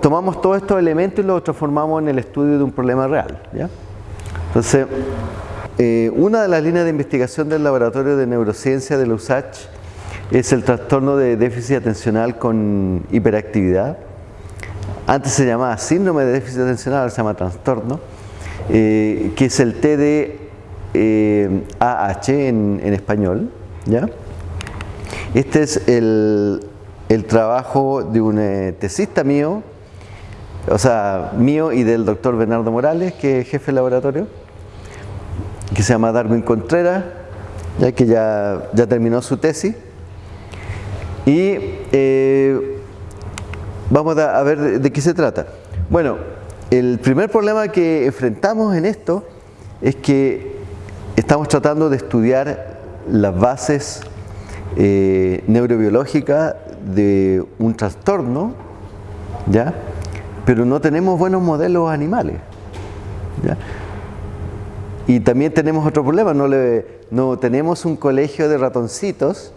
tomamos todos estos elementos y los transformamos en el estudio de un problema real. ¿ya? Entonces, eh, una de las líneas de investigación del Laboratorio de Neurociencia de la USACH es el trastorno de déficit atencional con hiperactividad. Antes se llamaba síndrome de déficit atencional, ahora se llama trastorno, eh, que es el TDAH eh, en, en, español. ¿ya? Este es el, el trabajo de un eh, tesista mío, o sea, mío y del doctor Bernardo Morales, que es jefe de laboratorio, que se llama Darwin Contreras, ya que ya, ya terminó su tesis. Y eh, vamos a ver de, qué se trata. Bueno, el primer problema que enfrentamos en esto es que estamos tratando de estudiar las bases eh, neurobiológicas de un trastorno, ¿ya? pero no tenemos buenos modelos animales. ¿ya? Y también tenemos otro problema, no, le, no tenemos un colegio de ratoncitos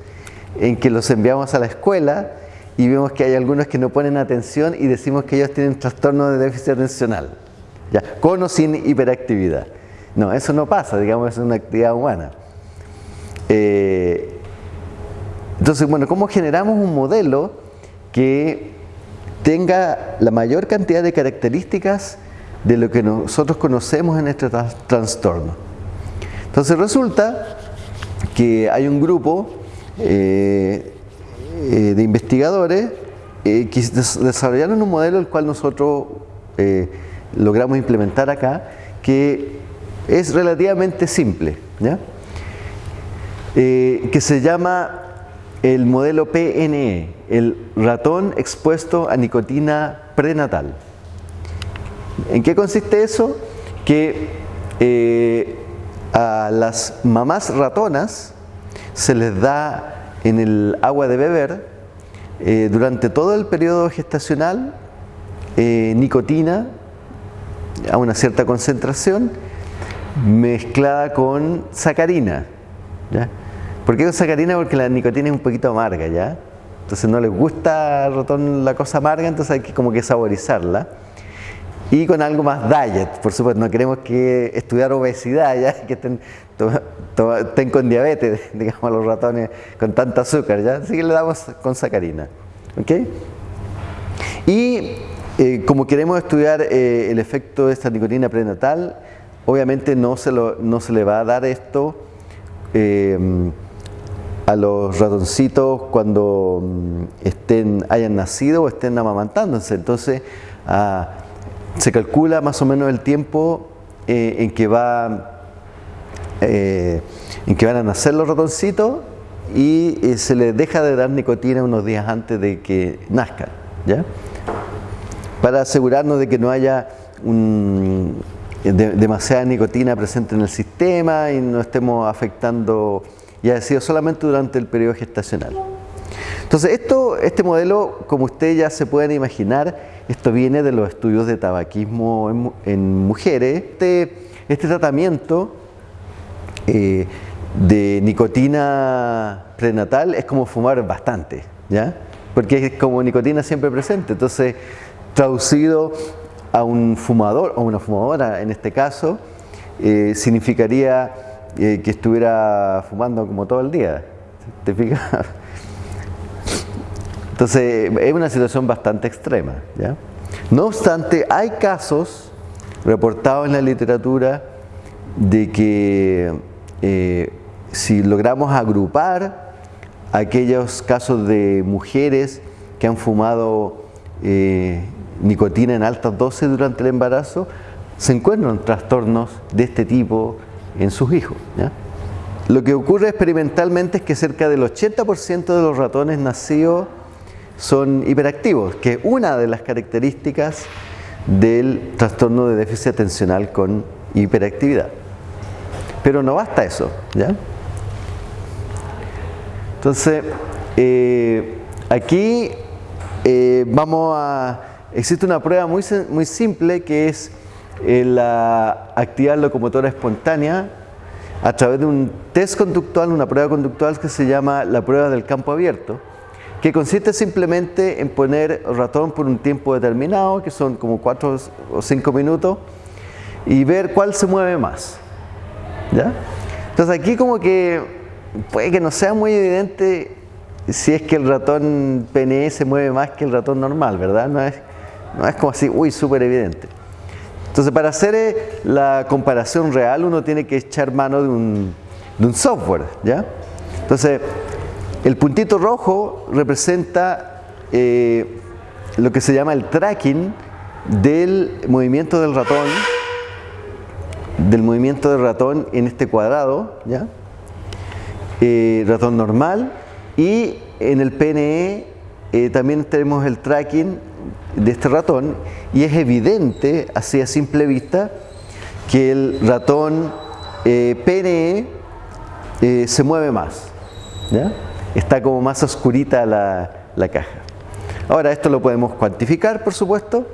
en que los enviamos a la escuela y vemos que hay algunos que no ponen atención y decimos que ellos tienen trastorno de déficit atencional, ¿ya? con o sin hiperactividad. No, eso no pasa, digamos, es una actividad humana. Eh, entonces, bueno, ¿cómo generamos un modelo que tenga la mayor cantidad de características de lo que nosotros conocemos en este trastorno? Entonces resulta que hay un grupo eh, eh, de investigadores eh, que desarrollaron un modelo el cual nosotros logramos implementar acá, que es relativamente simple, ¿ya? Que se llama el modelo PNE, el ratón expuesto a nicotina prenatal. ¿En qué consiste eso? Que eh, a las mamás ratonas se les da en el agua de beber eh, durante todo el periodo gestacional eh, nicotina a una cierta concentración mezclada con sacarina. ¿Por qué con sacarina? Porque la nicotina es un poquito amarga, ¿ya? Entonces no les gusta al ratón la cosa amarga, entonces hay que como que saborizarla. Y con algo más diet, por supuesto, no queremos que estudiar obesidad, ¿ya? Que estén, con diabetes, digamos, los ratones con tanta azúcar, ¿ya? Así que le damos con sacarina, ¿ok? Y eh, como queremos estudiar eh, el efecto de esta nicotina prenatal, obviamente no se, lo, no se le va a dar esto eh, a los ratoncitos cuando estén, hayan nacido o estén amamantándose. Entonces, ah, se calcula más o menos el tiempo eh, en, que va, eh, en que van a nacer los ratoncitos y eh, se les deja de dar nicotina unos días antes de que nazcan. Para asegurarnos de que no haya demasiada nicotina presente en el sistema y no estemos afectando y ha sido solamente durante el periodo gestacional. Entonces, esto, este modelo, como ustedes ya se pueden imaginar, esto viene de los estudios de tabaquismo en, mujeres. Este, este tratamiento eh, de nicotina prenatal es como fumar bastante, ¿ya? Porque es como nicotina siempre presente. Entonces, traducido a un fumador o una fumadora en este caso, eh, significaría que estuviera fumando como todo el día. ¿Te fijas? Entonces es una situación bastante extrema. ¿ya? No obstante, hay casos reportados en la literatura de que eh, si logramos agrupar aquellos casos de mujeres que han fumado eh, nicotina en altas dosis durante el embarazo, se encuentran trastornos de este tipo en sus hijos. Lo que ocurre experimentalmente es que cerca del 80% de los ratones nacidos son hiperactivos, que es una de las características del trastorno de déficit atencional con hiperactividad. Pero no basta eso. Entonces, eh, aquí eh, vamos a... Existe una prueba muy, simple que es la actividad locomotora espontánea a través de un test conductual, una prueba conductual que se llama la prueba del campo abierto, que consiste simplemente en poner ratón por un tiempo determinado, que son como 4 o 5 minutos, y ver cuál se mueve más. ¿Ya? Entonces aquí como que puede que no sea muy evidente si es que el ratón PNE se mueve más que el ratón normal, ¿verdad? No es, no es como así, uy, súper evidente. Entonces para hacer eh, la comparación real uno tiene que echar mano de un, software, ¿ya? Entonces el puntito rojo representa eh, lo que se llama el tracking del movimiento del ratón del movimiento del ratón en este cuadrado, ¿ya? Eh, ratón normal, y en el PNE también tenemos el tracking de este ratón, y es evidente, así a simple vista, que el ratón eh, PNE se mueve más, está como más oscurita la, la caja. Ahora, esto lo podemos cuantificar, por supuesto,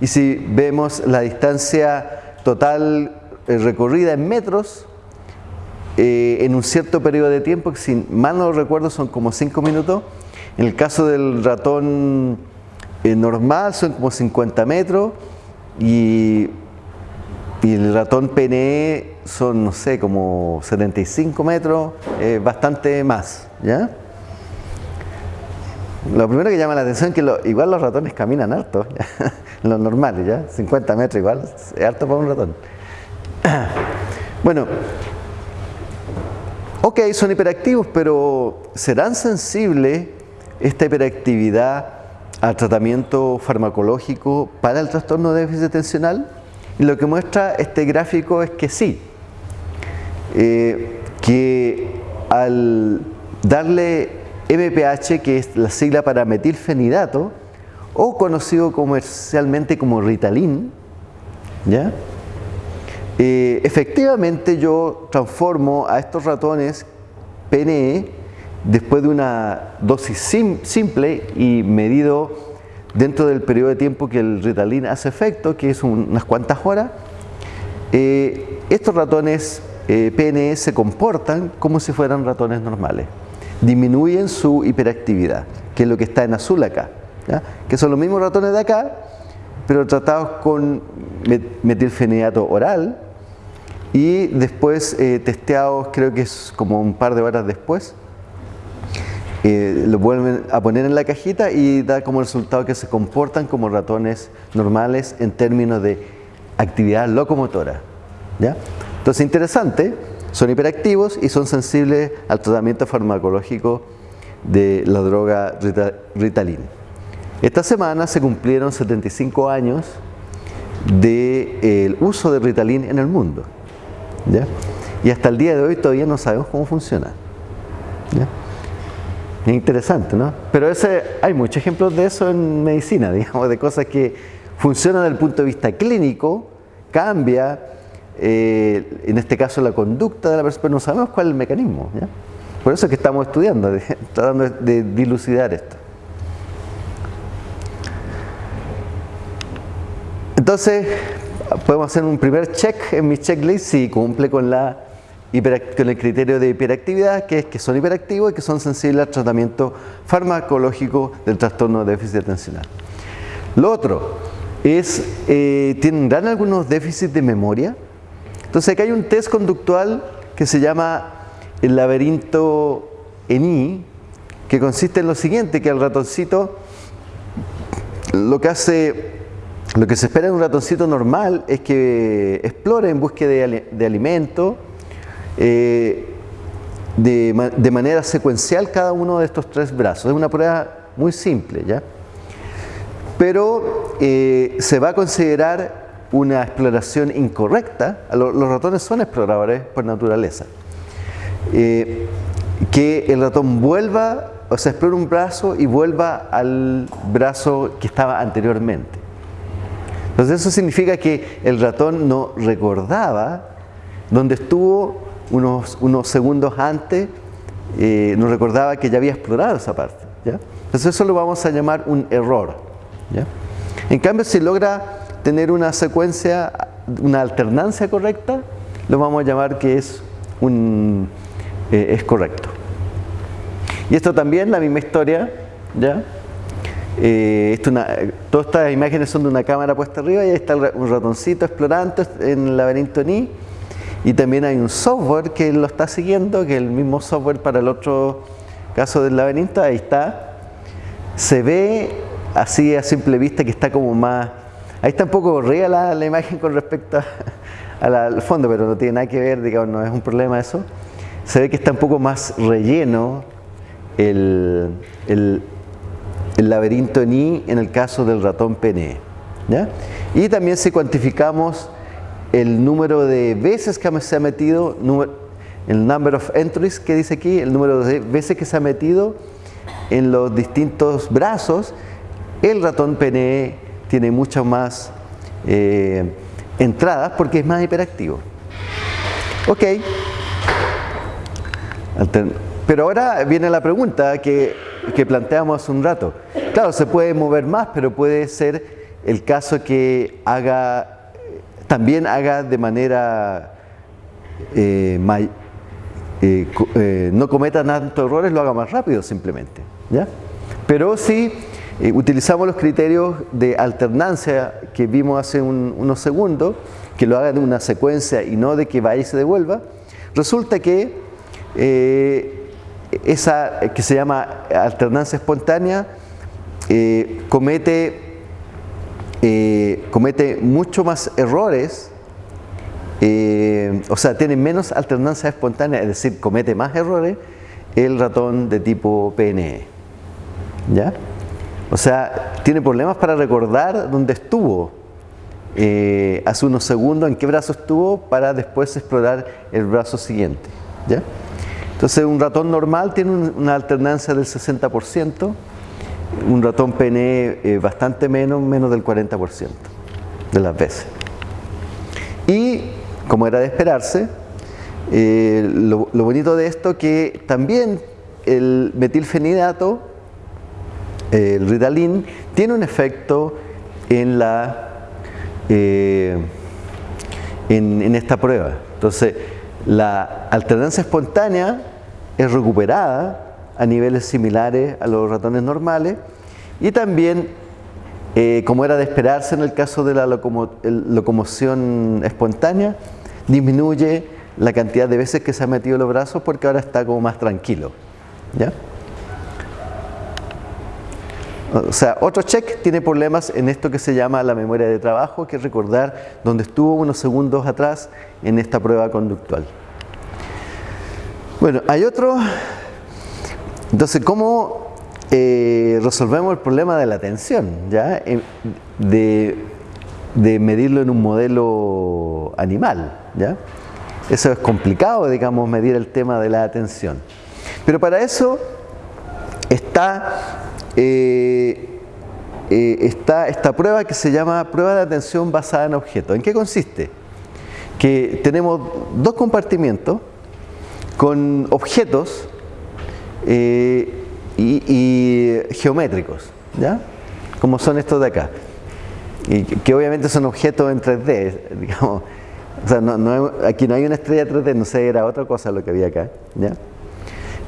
y si vemos la distancia total eh, recorrida en metros eh, en un cierto periodo de tiempo, que si mal no recuerdo son como 5 minutos. En el caso del ratón eh, normal son como 50 metros y, el ratón PNE son, no sé, como 75 metros, bastante más. ¿ya? Lo primero que llama la atención es que igual los ratones caminan harto, los normales, ¿ya? 50 metros igual, es harto para un ratón. Bueno, ok, son hiperactivos, pero ¿serán sensibles esta hiperactividad al tratamiento farmacológico para el trastorno de déficit atencional? Y lo que muestra este gráfico es que sí, eh, que al darle MPH, que es la sigla para metilfenidato, o conocido comercialmente como Ritalin, ¿ya? Eh, efectivamente yo transformo a estos ratones PNE después de una dosis simple y medido dentro del periodo de tiempo que el Ritalin hace efecto, que es unas cuantas horas, eh, estos ratones eh, PNE se comportan como si fueran ratones normales. Disminuyen su hiperactividad, que es lo que está en azul acá, que son los mismos ratones de acá, pero tratados con metilfenidato oral, y después eh, testeados, creo que es como un par de horas después, eh, lo vuelven a poner en la cajita y da como resultado que se comportan como ratones normales en términos de actividad locomotora. ¿ya? Entonces, interesante, son hiperactivos y son sensibles al tratamiento farmacológico de la droga Ritalin. Esta semana se cumplieron 75 años del de, uso de Ritalin en el mundo. Y hasta el día de hoy todavía no sabemos cómo funciona. Es interesante, ¿no? Pero ese, hay muchos ejemplos de eso en medicina, digamos, de cosas que funcionan desde el punto de vista clínico, cambia, eh, en este caso la conducta de la persona, pero no sabemos cuál es el mecanismo. Por eso es que estamos estudiando, tratando de dilucidar esto. Entonces, podemos hacer un primer check en mi checklist si cumple con, la con el criterio de hiperactividad, que es que son hiperactivos y que son sensibles al tratamiento farmacológico del trastorno de déficit atencional. Lo otro es, eh, ¿tendrán algunos déficits de memoria? Entonces acá hay un test conductual que se llama el laberinto ENI, que consiste en lo siguiente, que el ratoncito lo que hace lo que se espera en un ratoncito normal es que explore en búsqueda de, alimento eh, de, manera secuencial cada uno de estos tres brazos. Es una prueba muy simple, ¿ya? Pero eh, se va a considerar una exploración incorrecta. Los, ratones son exploradores por naturaleza. Eh, que el ratón vuelva, o sea, explore un brazo y vuelva al brazo que estaba anteriormente. Entonces eso significa que el ratón no recordaba donde estuvo unos, unos segundos antes, eh, no recordaba que ya había explorado esa parte. Entonces eso lo vamos a llamar un error. En cambio, si logra tener una secuencia, una alternancia correcta, lo vamos a llamar que es, un, eh, es correcto. Y esto también, la misma historia, ¿ya? Eh, esto una, todas estas imágenes son de una cámara puesta arriba y ahí está un ratoncito explorando en el laberinto Ni y también hay un software que lo está siguiendo, que es el mismo software para el otro caso del laberinto, ahí está. Se ve así a simple vista que está como más... Ahí está un poco corrida la, imagen con respecto al fondo, pero no tiene nada que ver, digamos, no es un problema eso. Se ve que está un poco más relleno el, el, laberinto Ni en el caso del ratón PNE. ¿ya? Y también si cuantificamos el número de veces que se ha metido, el number of entries que dice aquí, el número de veces que se ha metido en los distintos brazos, el ratón PNE tiene muchas más eh, entradas porque es más hiperactivo. Ok. Pero ahora viene la pregunta que, que planteamos hace un rato. Claro, se puede mover más, pero puede ser el caso que haga también haga de manera eh, eh, eh, no cometa tantos errores, lo haga más rápido simplemente. ¿ya? Pero si utilizamos los criterios de alternancia que vimos hace unos segundos, que lo haga de una secuencia y no de que vaya y se devuelva, resulta que esa que se llama alternancia espontánea comete eh, comete mucho más errores, eh, o sea, tiene menos alternancia espontánea, es decir, comete más errores el ratón de tipo PNE. ¿Ya? O sea, tiene problemas para recordar dónde estuvo eh, hace unos segundos, en qué brazo estuvo, para después explorar el brazo siguiente. ¿Ya? Entonces, un ratón normal tiene una alternancia del 60%, un ratón PNE eh, bastante menos, menos del 40% de las veces. Y, como era de esperarse, eh, lo, bonito de esto que también el metilfenidato, el Ritalin, tiene un efecto en, la, eh, en esta prueba. Entonces, la alternancia espontánea es recuperada a niveles similares a los ratones normales y también, eh, como era de esperarse en el caso de la locomoción espontánea, disminuye la cantidad de veces que se ha metido los brazos porque ahora está como más tranquilo. ¿ya? O sea, otro check tiene problemas en esto que se llama la memoria de trabajo, que es recordar dónde estuvo unos segundos atrás en esta prueba conductual. Bueno, hay otro entonces, ¿cómo eh, resolvemos el problema de la tensión? ¿ya? Eh, de, medirlo en un modelo animal. ¿ya? Eso es complicado, digamos, medir el tema de la atención. Pero para eso está, eh, está esta prueba que se llama prueba de atención basada en objetos. ¿En qué consiste? Que tenemos dos compartimientos con objetos eh, y, geométricos, ¿ya? Como son estos de acá. Y que obviamente son objetos en 3D, digamos. O sea, aquí no hay una estrella 3D, no sé, era otra cosa lo que había acá, ¿ya?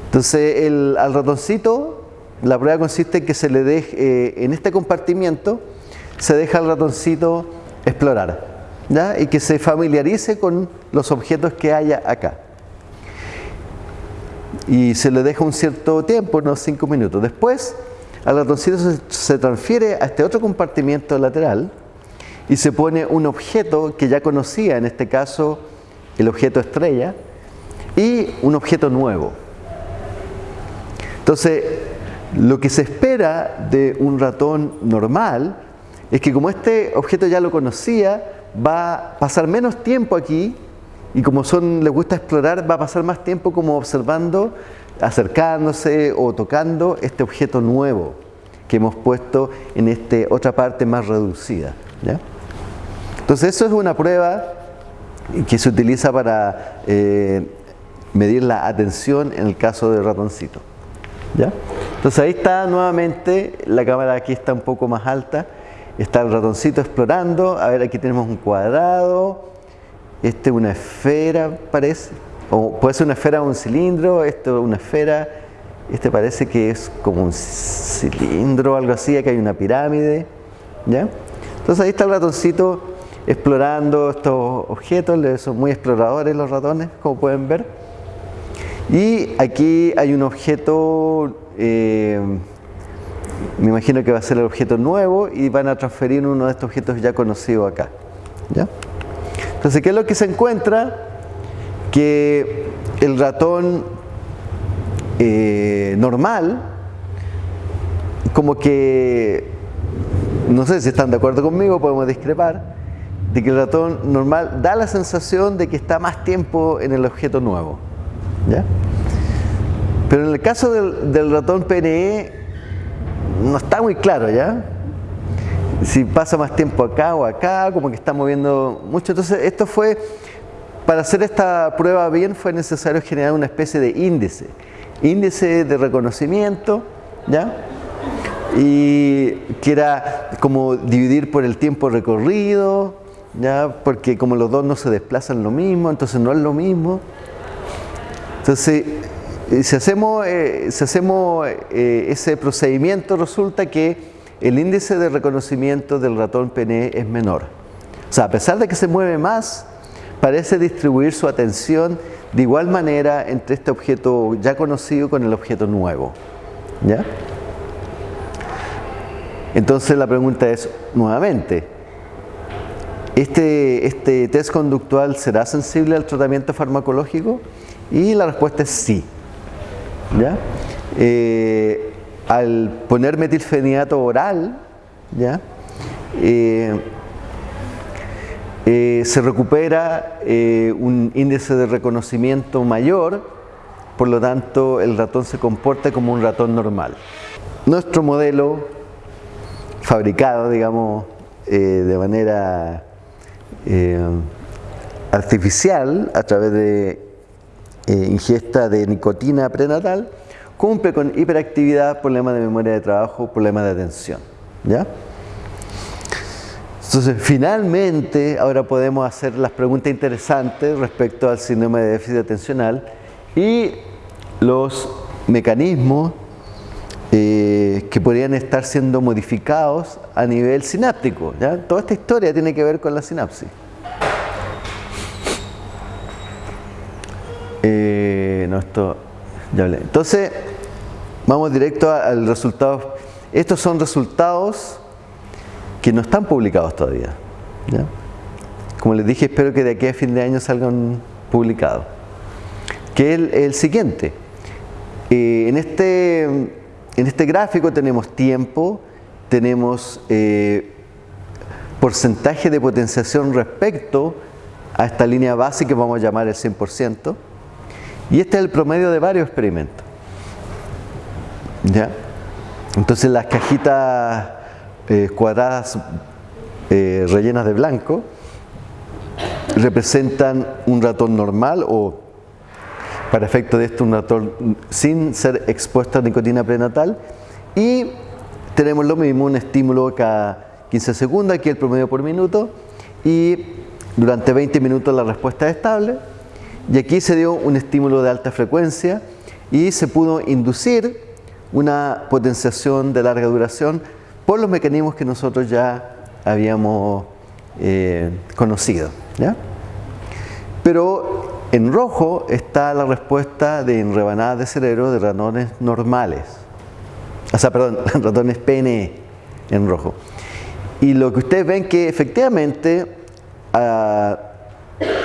Entonces, el, al ratoncito, la prueba consiste en que se le deje, eh, en este compartimiento, se deja al ratoncito explorar, ¿ya? Y que se familiarice con los objetos que haya acá y se le deja un cierto tiempo, unos 5 minutos. Después, al ratoncito se, transfiere a este otro compartimiento lateral y se pone un objeto que ya conocía, en este caso el objeto estrella, y un objeto nuevo. Entonces, lo que se espera de un ratón normal es que como este objeto ya lo conocía, va a pasar menos tiempo aquí y como son, les gusta explorar, va a pasar más tiempo como observando, acercándose o tocando este objeto nuevo que hemos puesto en esta otra parte más reducida. Entonces eso es una prueba que se utiliza para eh, medir la atención en el caso del ratoncito. ¿ya? Entonces ahí está nuevamente, la cámara aquí está un poco más alta, está el ratoncito explorando, a ver aquí tenemos un cuadrado, este es una esfera, parece. O puede ser una esfera o un cilindro, esto es una esfera. Este parece que es como un cilindro o algo así, aquí hay una pirámide. ¿ya? Entonces ahí está el ratoncito explorando estos objetos, son muy exploradores los ratones, como pueden ver. Y aquí hay un objeto, eh, me imagino que va a ser el objeto nuevo y van a transferir uno de estos objetos ya conocidos acá. ¿ya? Entonces, ¿qué es lo que se encuentra? Que el ratón eh, normal, como que, no sé si están de acuerdo conmigo, podemos discrepar, de que el ratón normal da la sensación de que está más tiempo en el objeto nuevo. ¿ya? Pero en el caso del, ratón PNE no está muy claro, ¿ya? Si pasa más tiempo acá o acá, como que está moviendo mucho. Entonces esto fue, para hacer esta prueba bien fue necesario generar una especie de índice. Índice de reconocimiento, ¿ya? Y que era como dividir por el tiempo recorrido, ¿ya? Porque como los dos no se desplazan lo mismo, entonces no es lo mismo. Entonces, eh, si hacemos, eh, eh, ese procedimiento, resulta que el índice de reconocimiento del ratón PNE es menor. O sea, a pesar de que se mueve más, parece distribuir su atención de igual manera entre este objeto ya conocido con el objeto nuevo. ¿Ya? Entonces la pregunta es, nuevamente, ¿este, ¿este test conductual será sensible al tratamiento farmacológico? Y la respuesta es sí. ¿ya? Eh, al poner metilfenidato oral, ¿ya? Eh, eh, se recupera un índice de reconocimiento mayor, por lo tanto el ratón se comporta como un ratón normal. Nuestro modelo, fabricado, digamos, de manera artificial a través de eh, ingesta de nicotina prenatal, cumple con hiperactividad, problema de memoria de trabajo, problema de atención. ¿ya? Entonces, finalmente, ahora podemos hacer las preguntas interesantes respecto al síndrome de déficit atencional y los mecanismos eh, que podrían estar siendo modificados a nivel sináptico. ¿ya? Toda esta historia tiene que ver con la sinapsis. Eh, no, esto ya hablé. Entonces, vamos directo al resultado. Estos son resultados que no están publicados todavía. Como les dije, espero que de aquí a fin de año salgan publicados. Que es el, siguiente. Eh, en, este, en este gráfico tenemos tiempo, tenemos eh, porcentaje de potenciación respecto a esta línea base que vamos a llamar el 100%. Y este es el promedio de varios experimentos. ¿Ya? Entonces las cajitas eh, cuadradas eh, rellenas de blanco representan un ratón normal o para efecto de esto un ratón sin ser expuesto a nicotina prenatal y tenemos lo mismo, un estímulo cada 15 segundos, aquí el promedio por minuto y durante 20 minutos la respuesta es estable y aquí se dio un estímulo de alta frecuencia y se pudo inducir una potenciación de larga duración por los mecanismos que nosotros ya habíamos eh, conocido. Pero en rojo está la respuesta de en rebanadas de cerebro de ratones normales. O sea, perdón, ratones PNE en rojo. Y lo que ustedes ven que efectivamente ah,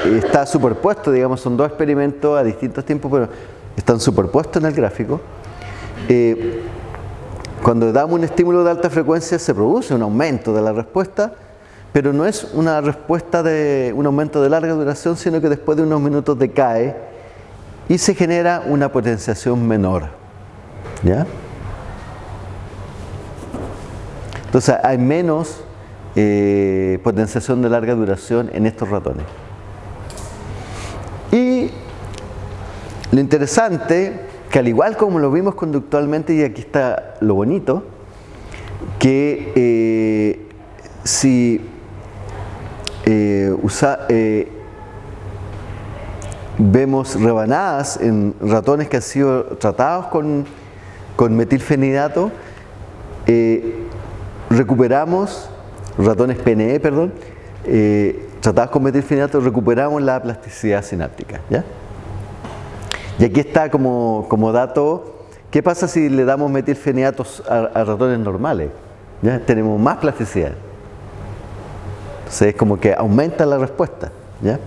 está superpuesto, digamos, son dos experimentos a distintos tiempos, pero están superpuestos en el gráfico. Eh, cuando damos un estímulo de alta frecuencia se produce un aumento de la respuesta, pero no es una respuesta de un aumento de larga duración, sino que después de unos minutos decae y se genera una potenciación menor. ¿Ya? Entonces hay menos eh, potenciación de larga duración en estos ratones. Y lo interesante, que al igual como lo vimos conductualmente, y aquí está lo bonito, que eh, si eh, eh, vemos rebanadas en ratones que han sido tratados con con metilfenidato eh, recuperamos, ratones PNE, perdón, tratados con metilfenidato, recuperamos la plasticidad sináptica. ¿ya? Y aquí está como, como dato, ¿qué pasa si le damos metilfenidatos a, ratones normales? ¿Ya? Tenemos más plasticidad. Entonces es como que aumenta la respuesta. ¿ya?